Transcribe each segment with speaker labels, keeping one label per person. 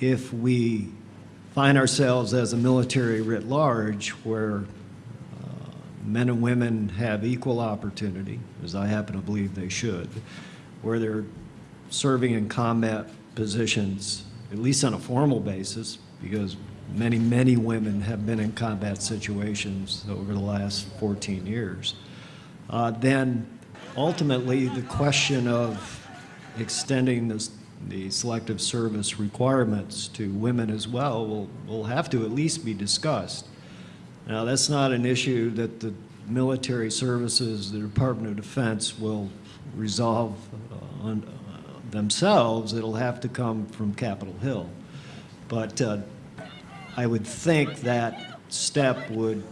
Speaker 1: if we find ourselves as a military writ large where uh, men and women have equal opportunity, as I happen to believe they should, where they're serving in combat positions, at least on a formal basis, because many, many women have been in combat situations over the last 14 years, uh, then ultimately the question of extending this, the selective service requirements to women as well will, will have to at least be discussed. Now, that's not an issue that the military services, the Department of Defense will resolve uh, on, uh, themselves. It'll have to come from Capitol Hill. But uh, I would think that step would,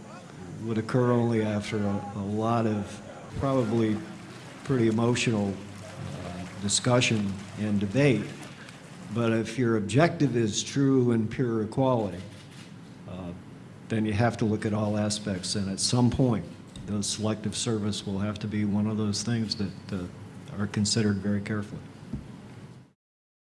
Speaker 1: would occur only after a, a lot of probably pretty emotional discussion and debate. But if your objective is true and pure equality, uh, then you have to look at all aspects. And at some point, the selective service will have to be one of those things that uh, are considered very carefully.